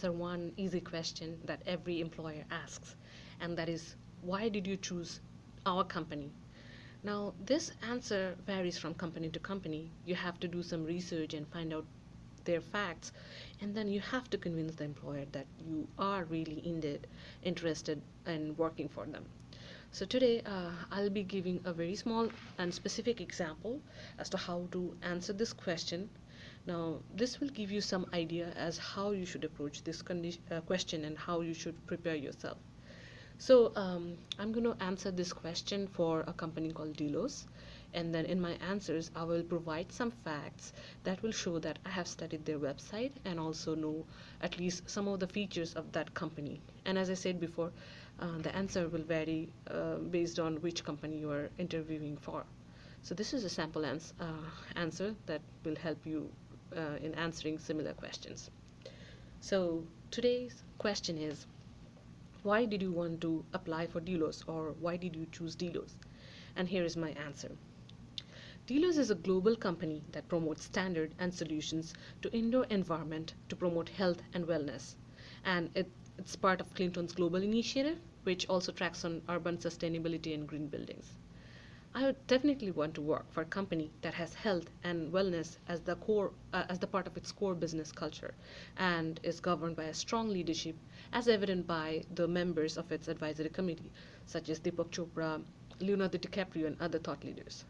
answer one easy question that every employer asks, and that is, why did you choose our company? Now, this answer varies from company to company. You have to do some research and find out their facts, and then you have to convince the employer that you are really indeed interested in working for them. So today uh, I'll be giving a very small and specific example as to how to answer this question. Now this will give you some idea as how you should approach this uh, question and how you should prepare yourself. So um, I'm going to answer this question for a company called Delos and then in my answers I will provide some facts that will show that I have studied their website and also know at least some of the features of that company and as I said before uh, the answer will vary uh, based on which company you are interviewing for. So this is a sample ans uh, answer that will help you uh, in answering similar questions. So today's question is, why did you want to apply for Delos or why did you choose Delos? And here is my answer. Delos is a global company that promotes standard and solutions to indoor environment to promote health and wellness. And it, it's part of Clinton's global initiative which also tracks on urban sustainability and green buildings. I would definitely want to work for a company that has health and wellness as the core, uh, as the part of its core business culture, and is governed by a strong leadership, as evident by the members of its advisory committee, such as Deepak Chopra, Leonardo DiCaprio, and other thought leaders.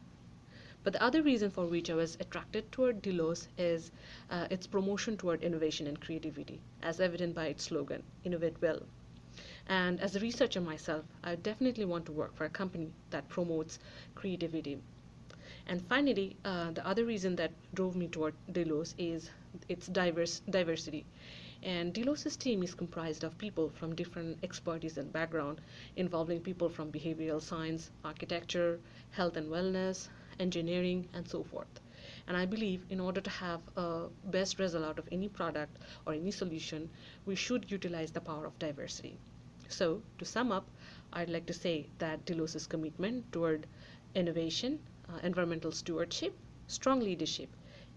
But the other reason for which I was attracted toward Delos is uh, its promotion toward innovation and creativity, as evident by its slogan, Innovate Well. And as a researcher myself, I definitely want to work for a company that promotes creativity. And finally, uh, the other reason that drove me toward Delos is its diverse diversity. And Delos's team is comprised of people from different expertise and background, involving people from behavioral science, architecture, health and wellness, engineering, and so forth. And I believe in order to have a best result out of any product or any solution, we should utilize the power of diversity. So to sum up, I'd like to say that Delos's commitment toward innovation, uh, environmental stewardship, strong leadership,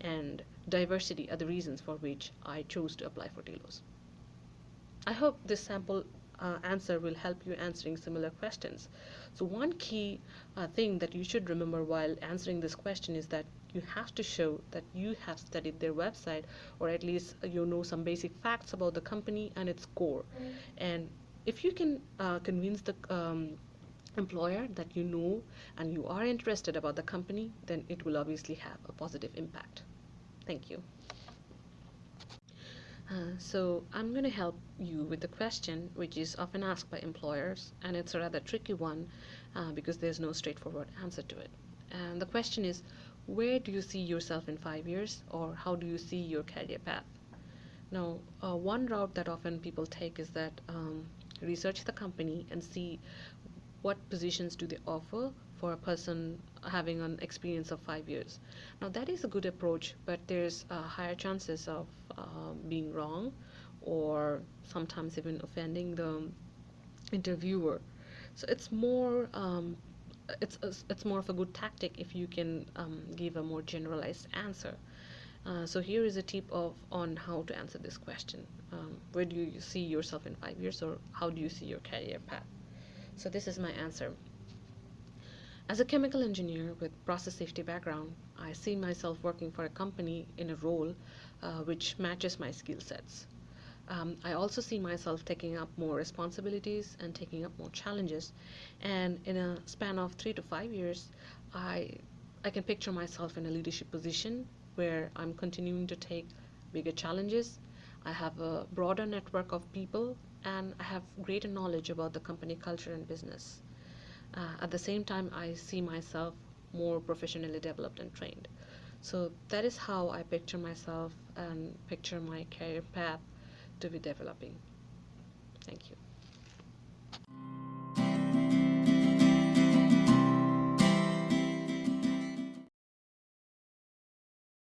and diversity are the reasons for which I chose to apply for Delos. I hope this sample uh, answer will help you answering similar questions. So one key uh, thing that you should remember while answering this question is that you have to show that you have studied their website or at least you know some basic facts about the company and its core. And if you can uh, convince the um, employer that you know and you are interested about the company, then it will obviously have a positive impact. Thank you. Uh, so I'm going to help you with the question which is often asked by employers and it's a rather tricky one uh, because there's no straightforward answer to it. And the question is, where do you see yourself in five years or how do you see your career path? Now, uh, one route that often people take is that um, research the company and see what positions do they offer for a person having an experience of five years. Now that is a good approach, but there's uh, higher chances of uh, being wrong or sometimes even offending the interviewer. So it's more um, it's it's more of a good tactic if you can um, give a more generalized answer. Uh, so here is a tip of on how to answer this question. Um, where do you see yourself in five years or how do you see your career path? So this is my answer. As a chemical engineer with process safety background, I see myself working for a company in a role uh, which matches my skill sets. Um, I also see myself taking up more responsibilities and taking up more challenges. And in a span of three to five years, I, I can picture myself in a leadership position where I'm continuing to take bigger challenges. I have a broader network of people and I have greater knowledge about the company culture and business. Uh, at the same time, I see myself more professionally developed and trained. So that is how I picture myself and picture my career path to be developing. Thank you.